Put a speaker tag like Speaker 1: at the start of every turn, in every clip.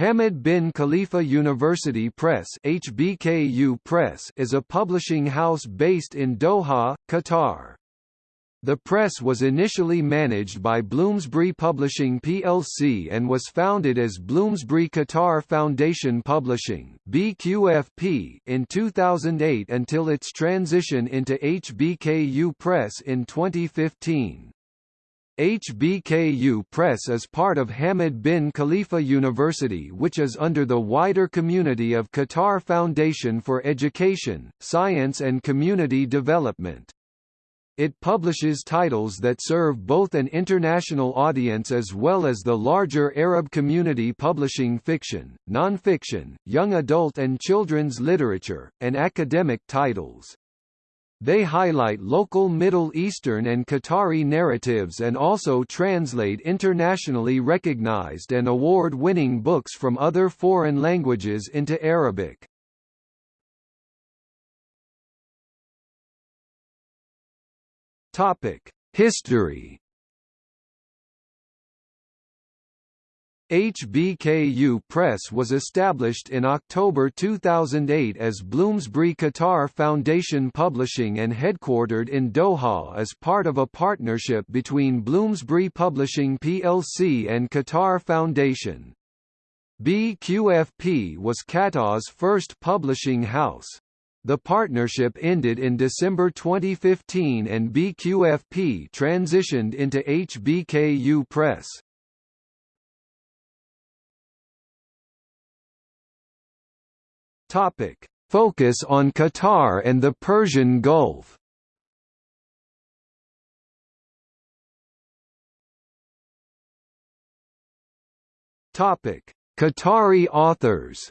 Speaker 1: Hamad bin Khalifa University Press HBKU Press is a publishing house based in Doha, Qatar. The press was initially managed by Bloomsbury Publishing plc and was founded as Bloomsbury Qatar Foundation Publishing BQFP in 2008 until its transition into HBKU Press in 2015. HBKU Press is part of Hamad bin Khalifa University which is under the wider community of Qatar Foundation for Education, Science and Community Development. It publishes titles that serve both an international audience as well as the larger Arab community publishing fiction, non-fiction, young adult and children's literature, and academic titles. They highlight local Middle Eastern and Qatari narratives and also translate internationally recognized and award-winning books from other foreign languages into Arabic. History HBKU Press was established in October 2008 as Bloomsbury Qatar Foundation Publishing and headquartered in Doha as part of a partnership between Bloomsbury Publishing plc and Qatar Foundation. BQFP was Qatar's first publishing house. The partnership ended in December 2015 and BQFP transitioned into HBKU Press. Topic: Focus on Qatar and the Persian Gulf. Topic: Qatari authors.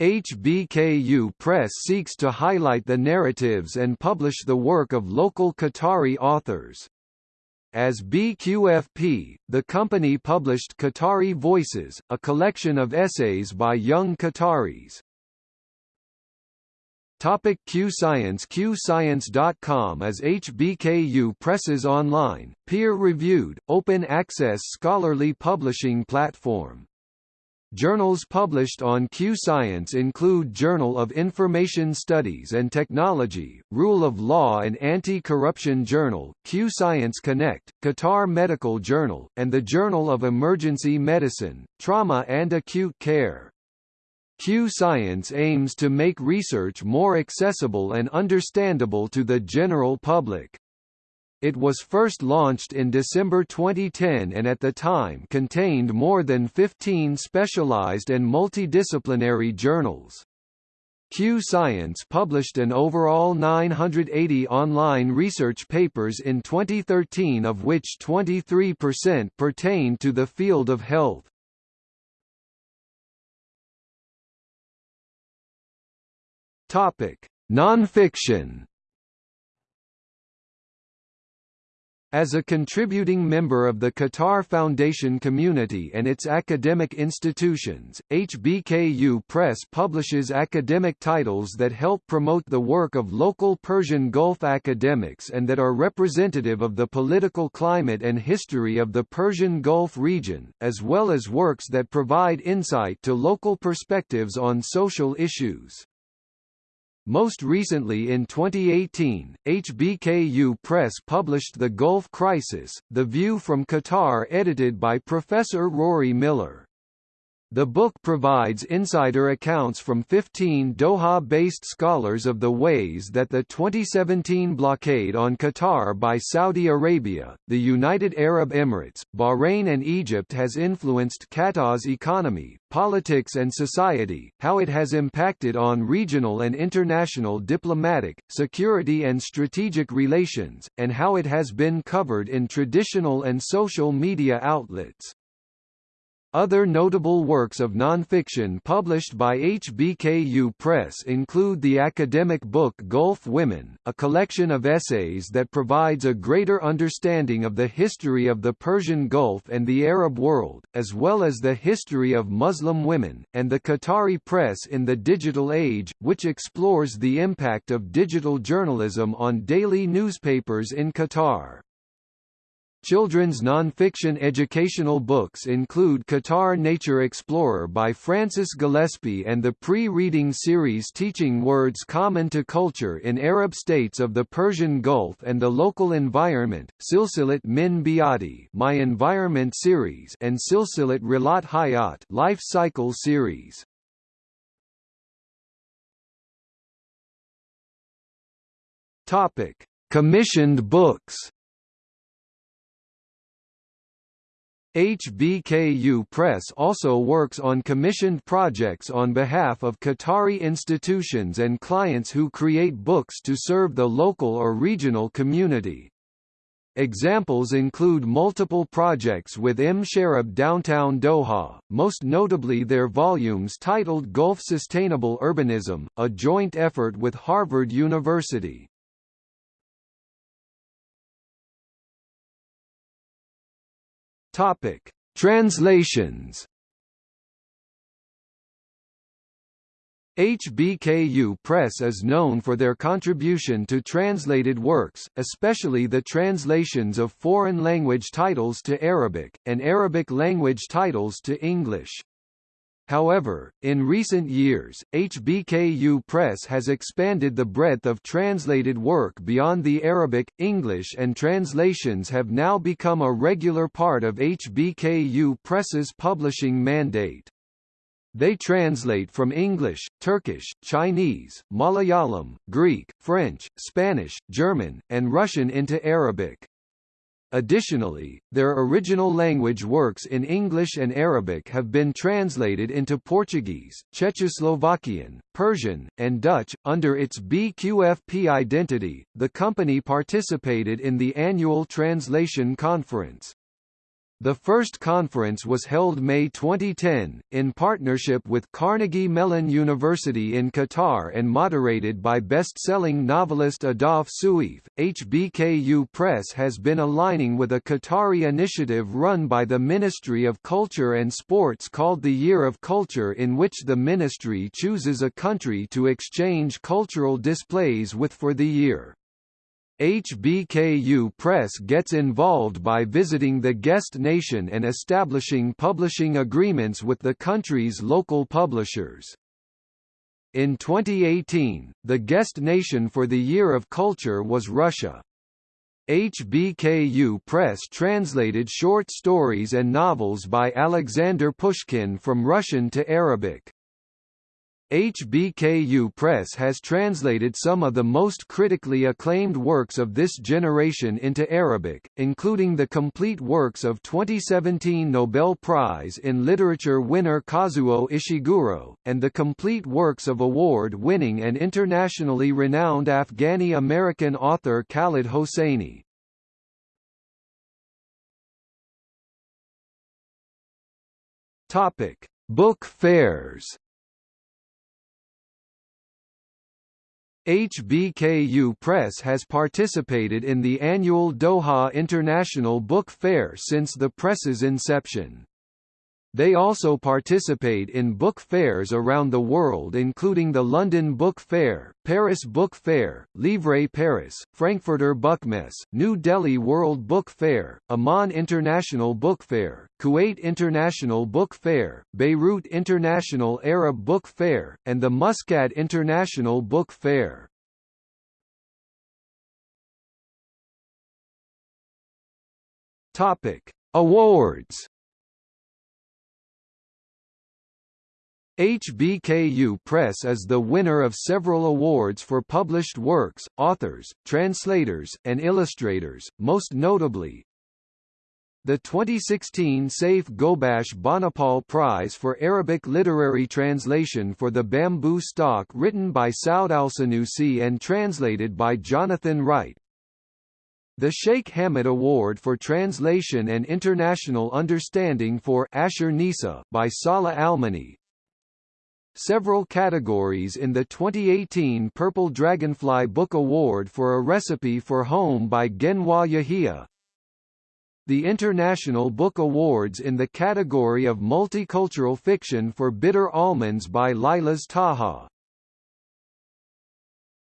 Speaker 1: HBKU Press seeks to highlight the narratives and publish the work of local Qatari authors. As BQFP, the company published Qatari Voices, a collection of essays by young Qataris. Topic Q Science QScience.com is HBKU Press's online, peer-reviewed, open-access scholarly publishing platform. Journals published on Q-Science include Journal of Information Studies and Technology, Rule of Law and Anti-Corruption Journal, Q-Science Connect, Qatar Medical Journal, and the Journal of Emergency Medicine, Trauma and Acute Care. Q-Science aims to make research more accessible and understandable to the general public. It was first launched in December 2010 and at the time contained more than 15 specialized and multidisciplinary journals. Q Science published an overall 980 online research papers in 2013 of which 23% pertained to the field of health. Topic: Nonfiction As a contributing member of the Qatar Foundation community and its academic institutions, HBKU Press publishes academic titles that help promote the work of local Persian Gulf academics and that are representative of the political climate and history of the Persian Gulf region, as well as works that provide insight to local perspectives on social issues. Most recently in 2018, HBKU Press published The Gulf Crisis, The View from Qatar edited by Professor Rory Miller. The book provides insider accounts from 15 Doha-based scholars of the ways that the 2017 blockade on Qatar by Saudi Arabia, the United Arab Emirates, Bahrain and Egypt has influenced Qatar's economy, politics and society, how it has impacted on regional and international diplomatic, security and strategic relations, and how it has been covered in traditional and social media outlets. Other notable works of nonfiction published by HBKU Press include the academic book Gulf Women, a collection of essays that provides a greater understanding of the history of the Persian Gulf and the Arab world, as well as the history of Muslim women, and the Qatari Press in the Digital Age, which explores the impact of digital journalism on daily newspapers in Qatar. Children's non-fiction educational books include Qatar Nature Explorer by Francis Gillespie and the pre-reading series Teaching Words Common to Culture in Arab States of the Persian Gulf and the Local Environment, Silsilat Min Biati My Environment series and Silsilat Rilat Hayat Life Cycle series. Topic: Commissioned books. HBKU Press also works on commissioned projects on behalf of Qatari institutions and clients who create books to serve the local or regional community. Examples include multiple projects with Msheireb Downtown Doha, most notably their volumes titled Gulf Sustainable Urbanism, a joint effort with Harvard University. Topic: Translations. HBKU Press is known for their contribution to translated works, especially the translations of foreign language titles to Arabic, and Arabic language titles to English. However, in recent years, HBKU Press has expanded the breadth of translated work beyond the Arabic, English and translations have now become a regular part of HBKU Press's publishing mandate. They translate from English, Turkish, Chinese, Malayalam, Greek, French, Spanish, German, and Russian into Arabic. Additionally, their original language works in English and Arabic have been translated into Portuguese, Czechoslovakian, Persian, and Dutch. Under its BQFP identity, the company participated in the annual Translation Conference. The first conference was held May 2010, in partnership with Carnegie Mellon University in Qatar and moderated by best-selling novelist Ahdaf Soueif. HBKU Press has been aligning with a Qatari initiative run by the Ministry of Culture and Sports called the Year of Culture in which the ministry chooses a country to exchange cultural displays with for the year. HBKU Press gets involved by visiting the guest nation and establishing publishing agreements with the country's local publishers. In 2018, the guest nation for the Year of Culture was Russia. HBKU Press translated short stories and novels by Alexander Pushkin from Russian to Arabic. HBKU Press has translated some of the most critically acclaimed works of this generation into Arabic, including the complete works of 2017 Nobel Prize in Literature winner Kazuo Ishiguro, and the complete works of award-winning and internationally renowned Afghani-American author Khaled Hosseini. Book fairs. HBKU Press has participated in the annual Doha International Book Fair since the press's inception. They also participate in book fairs around the world including the London Book Fair, Paris Book Fair, Livre Paris, Frankfurter Buchmesse, New Delhi World Book Fair, Amman International Book Fair, Kuwait International Book Fair, Beirut International Arab Book Fair, and the Muscat International Book Fair. Topic: Awards HBKU Press is the winner of several awards for published works, authors, translators, and illustrators, most notably the 2016 Saif Ghobash Banipal Prize for Arabic Literary Translation for The Bamboo Stalk written by Saud Al-Sanusi and translated by Jonathan Wright, the Sheikh Hamad Award for Translation and International Understanding for Asher Nisa by Salah Almani, several categories in the 2018 Purple Dragonfly Book Award for A Recipe for Home by Genwa Yahia. The International Book Awards in the category of Multicultural Fiction for Bitter Almonds by Lilas Taha.